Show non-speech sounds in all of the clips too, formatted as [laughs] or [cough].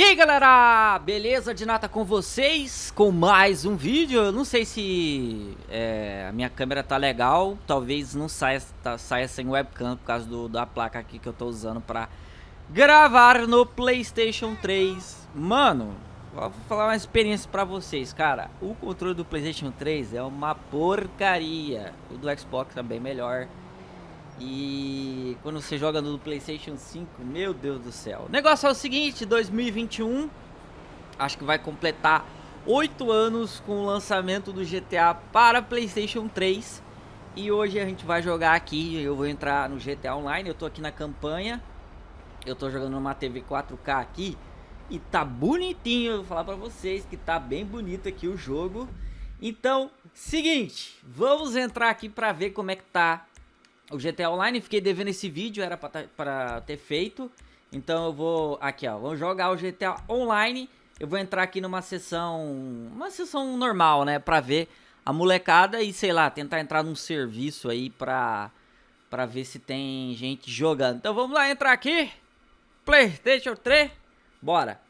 E aí galera, beleza de nata com vocês, com mais um vídeo, eu não sei se é, a minha câmera tá legal, talvez não saia, tá, saia sem webcam por causa do, da placa aqui que eu tô usando pra gravar no Playstation 3 Mano, vou falar uma experiência pra vocês, cara, o controle do Playstation 3 é uma porcaria, o do Xbox é bem melhor e quando você joga no PlayStation 5, meu Deus do céu. O negócio é o seguinte, 2021, acho que vai completar 8 anos com o lançamento do GTA para PlayStation 3. E hoje a gente vai jogar aqui, eu vou entrar no GTA Online, eu tô aqui na campanha. Eu tô jogando numa TV 4K aqui e tá bonitinho, eu vou falar pra vocês que tá bem bonito aqui o jogo. Então, seguinte, vamos entrar aqui pra ver como é que tá o GTA Online, fiquei devendo esse vídeo, era pra, tá, ter feito. Então eu vou, aqui ó, vamos jogar o GTA Online. Eu vou entrar aqui numa sessão, uma sessão normal, né, pra ver a molecada e, sei lá, tentar entrar num serviço aí pra, pra ver se tem gente jogando. Então vamos lá entrar aqui, Playstation 3, bora.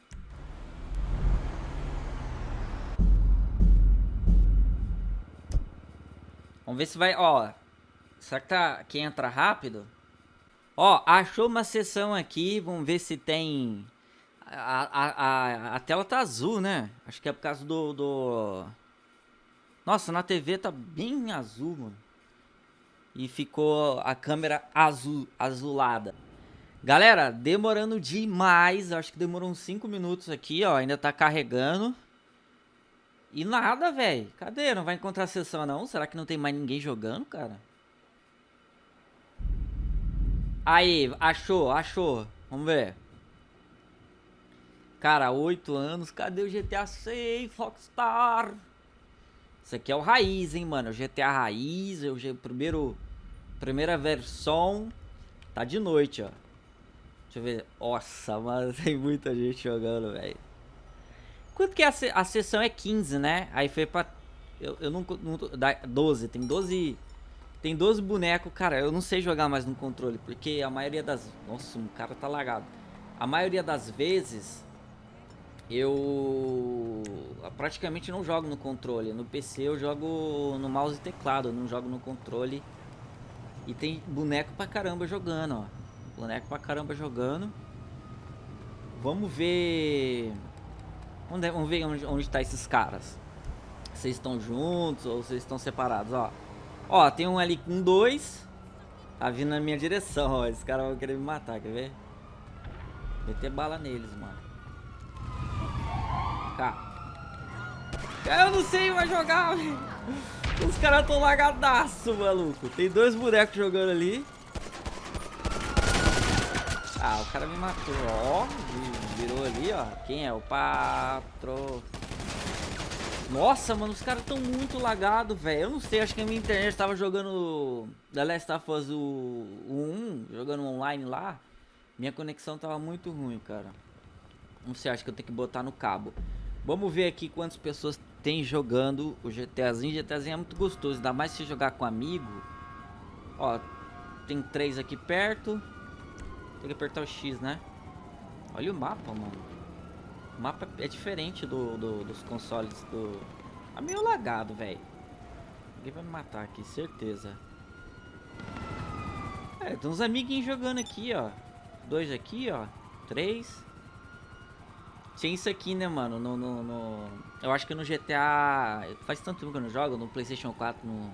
Vamos ver se vai, ó, Será que, tá, entra rápido? Ó, achou uma sessão aqui. Vamos ver se tem... A, a, a, a tela tá azul, né? Acho que é por causa do, do... Nossa, na TV tá bem azul, mano. E ficou a câmera azul, azulada. Galera, demorando demais. Acho que demorou uns 5 minutos aqui, ó. Ainda tá carregando. E nada, velho. Cadê? Não vai encontrar sessão, não? Será que não tem mais ninguém jogando, cara? Aí, achou, achou. Vamos ver. Cara, 8 anos. Cadê o GTA 6, Foxstar? Isso aqui é o raiz, hein, mano. O GTA raiz, o primeiro, primeira versão. Tá de noite, ó. Deixa eu ver. Nossa, mano, [laughs] tem muita gente jogando, velho. Quanto que é a, a sessão é 15, né? Aí foi pra... Eu, eu não, não... 12, tem 12 tem 12 bonecos, cara, eu não sei jogar mais no controle, porque a maioria das... Nossa, o cara tá lagado. A maioria das vezes, eu praticamente não jogo no controle. No PC eu jogo no mouse e teclado, não jogo no controle. E tem boneco pra caramba jogando, ó. Boneco pra caramba jogando. Vamos ver... Vamos ver onde, onde tá esses caras. Vocês estão juntos ou vocês estão separados, ó. Ó, tem um ali com dois. Tá vindo na minha direção, ó. Esse cara vai querer me matar, quer ver? Meter bala neles, mano. Cá. Eu não sei mais jogar, [laughs] velho. Os caras tão lagadaço, maluco. Tem dois bonecos jogando ali. Ah, o cara me matou, ó. Virou ali, ó. Quem é? O patro... Nossa, mano, os caras estão muito lagados, velho. Eu não sei, acho que a minha internet tava jogando The Last of Us o, o 1, jogando online lá. Minha conexão tava muito ruim, cara. Não sei, acho que eu tenho que botar no cabo. Vamos ver aqui quantas pessoas tem jogando o GTAzinho. GTAzinho é muito gostoso, ainda mais se jogar com amigo. Ó, tem três aqui perto. Tem que apertar o X, né? Olha o mapa, mano. O mapa é diferente do, do dos consoles do... Tá meio lagado, velho. Alguém vai me matar aqui, certeza. É, tem uns amiguinhos jogando aqui, ó. Dois aqui, ó. Três. Tinha isso aqui, né, mano? No, no, no, Eu acho que no GTA... Faz tanto tempo que eu não jogo. No Playstation 4, no...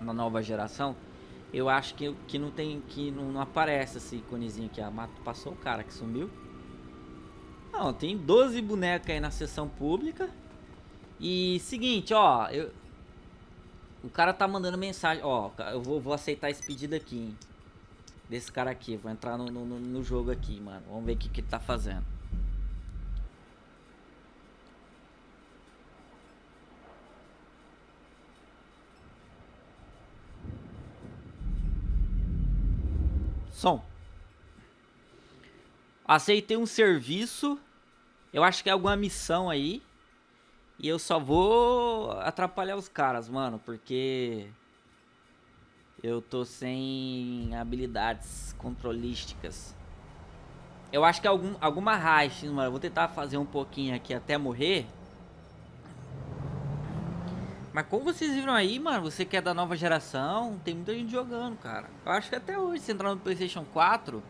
na nova geração. Eu acho que, que não tem... Que não, não aparece esse iconezinho aqui. Ah, passou o cara que sumiu. Não, tem 12 bonecos aí na sessão pública. E seguinte, ó, eu... O cara tá mandando mensagem, ó, eu vou, vou aceitar esse pedido aqui, hein, Desse cara aqui, vou entrar no, no, no jogo aqui, mano. Vamos ver o que, que ele tá fazendo. Som. Aceitei um serviço eu acho que é alguma missão aí. E eu só vou atrapalhar os caras, mano, porque eu tô sem habilidades controlísticas. Eu acho que é algum, alguma racha, mano. Eu vou tentar fazer um pouquinho aqui até morrer. Mas como vocês viram aí, mano, você que é da nova geração, tem muita gente jogando, cara. Eu acho que até hoje, se entrar no Playstation 4...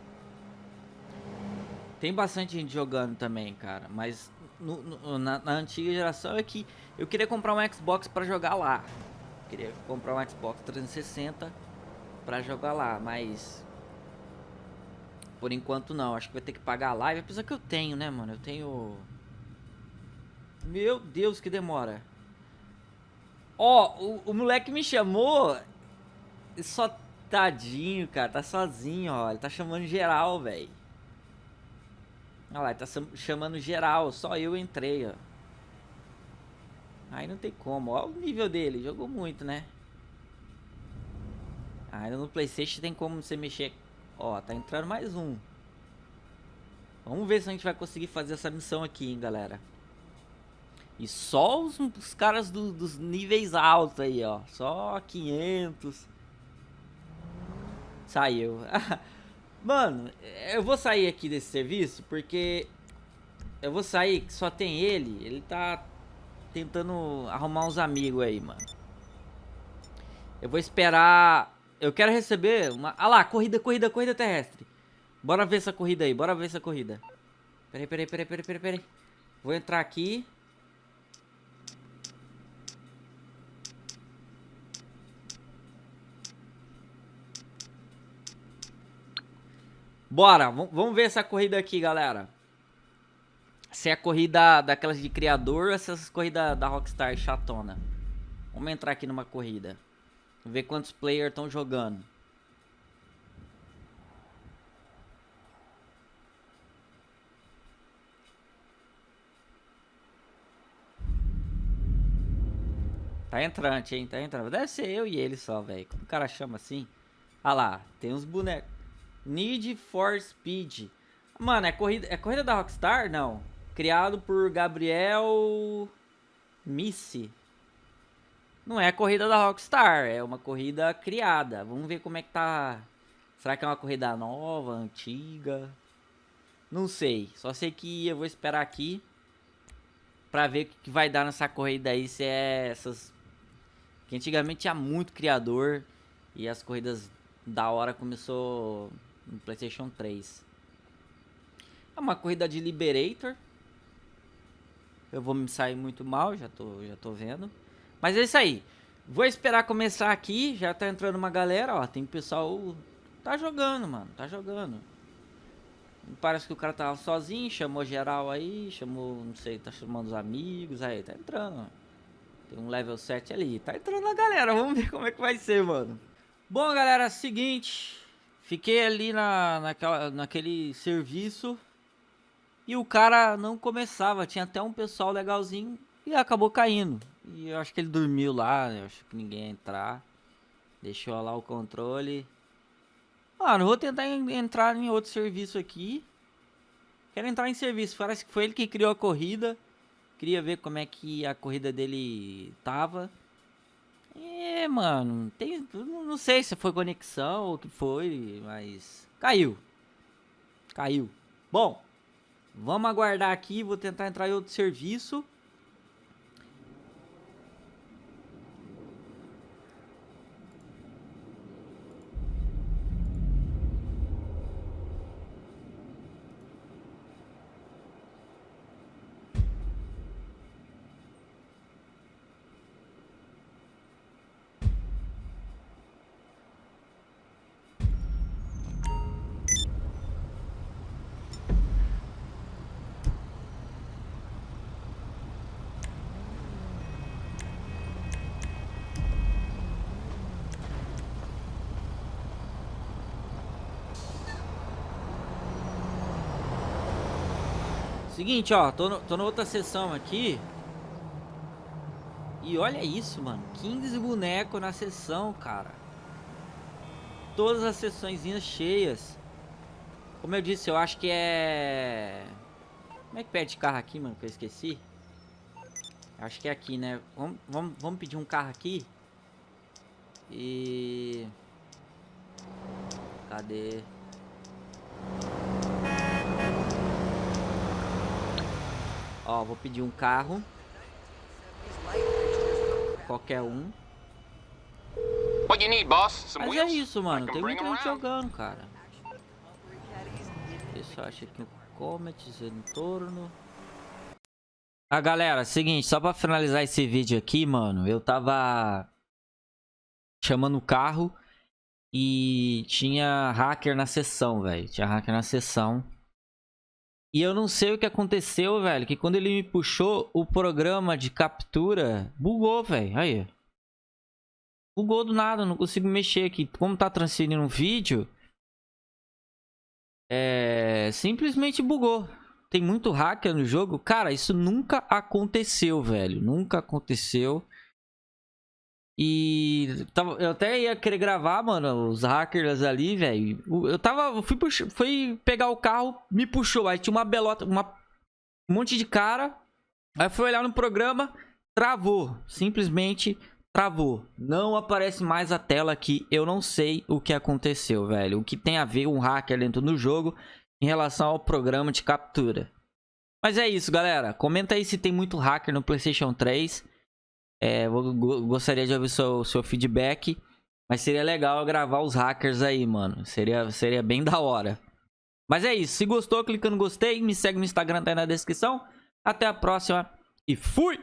Tem bastante gente jogando também, cara. Mas no, no, na, na, antiga geração é que eu queria comprar um Xbox pra jogar lá. Eu queria comprar um Xbox 360 pra jogar lá, mas... Por enquanto não, acho que vai ter que pagar a live. Apesar que eu tenho, né, mano? Eu tenho... Meu Deus, que demora. Ó, o, o moleque me chamou... Só tadinho, cara. Tá sozinho, ó. Ele tá chamando geral, velho. Olha lá, tá chamando geral. Só eu entrei, ó. Aí não tem como. Olha o nível dele. Jogou muito, né? Ainda no Playstation tem como você mexer Ó, tá entrando mais um. Vamos ver se a gente vai conseguir fazer essa missão aqui, hein, galera. E só os, os caras do, dos níveis altos aí, ó. Só 500. Saiu. [laughs] Mano, eu vou sair aqui desse serviço porque... Eu vou sair que só tem ele. Ele tá tentando arrumar uns amigos aí, mano. Eu vou esperar eu quero receber uma... Ah lá, corrida, corrida, corrida terrestre. Bora ver essa corrida aí, bora ver essa corrida. Peraí, peraí, peraí, peraí, peraí, peraí. Vou entrar aqui. Bora, vamos ver essa corrida aqui, galera. Se é corrida daquelas de criador ou se é essas corridas da Rockstar chatona. Vamos entrar aqui numa corrida. Ver quantos players estão jogando. Tá entrante, hein? Tá entrando. Deve ser eu e ele só, velho. Como o cara chama assim? Ah lá, tem uns bonecos. Need for Speed. Mano, é corrida, é corrida da Rockstar? Não. Criado por Gabriel Missy. Não é corrida da Rockstar, é uma corrida criada. Vamos ver como é que tá. Será que é uma corrida nova, antiga? Não sei. Só sei que eu vou esperar aqui pra ver o que vai dar nessa corrida aí. Se é essas. Que antigamente tinha muito criador e as corridas da hora começou no PlayStation 3. É uma corrida de Liberator. Eu vou me sair muito mal, já tô, já tô vendo. Mas é isso aí. Vou esperar começar aqui. Já tá entrando uma galera, ó. Tem pessoal... Tá jogando, mano. Tá jogando. Parece que o cara tava sozinho, chamou geral aí, chamou, não sei, tá chamando os amigos, aí, tá entrando. Tem um level 7 ali, tá entrando a galera, vamos ver como é que vai ser, mano. Bom, galera, seguinte, fiquei ali na, naquela, naquele serviço e o cara não começava, tinha até um pessoal legalzinho e acabou caindo. E eu acho que ele dormiu lá, eu acho que ninguém ia entrar. Deixou lá o controle. Mano, vou tentar entrar em outro serviço aqui. Quero entrar em serviço, parece que foi ele que criou a corrida. Queria ver como é que a corrida dele tava. É, mano, tem, não sei se foi conexão ou o que foi, mas caiu. Caiu. Bom, vamos aguardar aqui, vou tentar entrar em outro serviço. Seguinte, ó, tô, no, tô na outra sessão aqui. E olha isso, mano. 15 bonecos na sessão, cara. Todas as sessões cheias. Como eu disse, eu acho que é... Como é que pede carro aqui, mano, que eu esqueci? Acho que é aqui, né? Vamos, vamos, vamos pedir um carro aqui. E... Cadê? Ó, vou pedir um carro. Qualquer um. What you need, boss? Some Mas é isso, mano. Tem muita gente jogando, cara. Eu achar aqui o Comet, Zentorno. Ah, galera, seguinte, só pra finalizar esse vídeo aqui, mano, eu tava chamando o carro e tinha hacker na sessão, velho. Tinha hacker na sessão. E eu não sei o que aconteceu, velho, que quando ele me puxou, o programa de captura bugou, velho. Aí. Bugou do nada, não consigo mexer aqui. Como tá transferindo um vídeo, é... simplesmente bugou. Tem muito hacker no jogo. Cara, isso nunca aconteceu, velho. Nunca aconteceu. E tava, eu até ia querer gravar, mano, os hackers ali, velho. Eu tava, eu fui, pux- fui pegar o carro, me puxou. Aí tinha uma belota, uma, um monte de cara. Aí fui olhar no programa, travou. Simplesmente travou. Não aparece mais a tela aqui. Eu não sei o que aconteceu, velho. O que tem a ver um hacker dentro do jogo em relação ao programa de captura. Mas é isso, galera. Comenta aí se tem muito hacker no PlayStation 3. É, vou- go- gostaria de ouvir seu, seu feedback. Mas seria legal gravar os hackers aí, mano. Seria, seria bem da hora. Mas é isso. Se gostou, clica no gostei. Me segue no Instagram, tá aí na descrição. Até a próxima. E fui!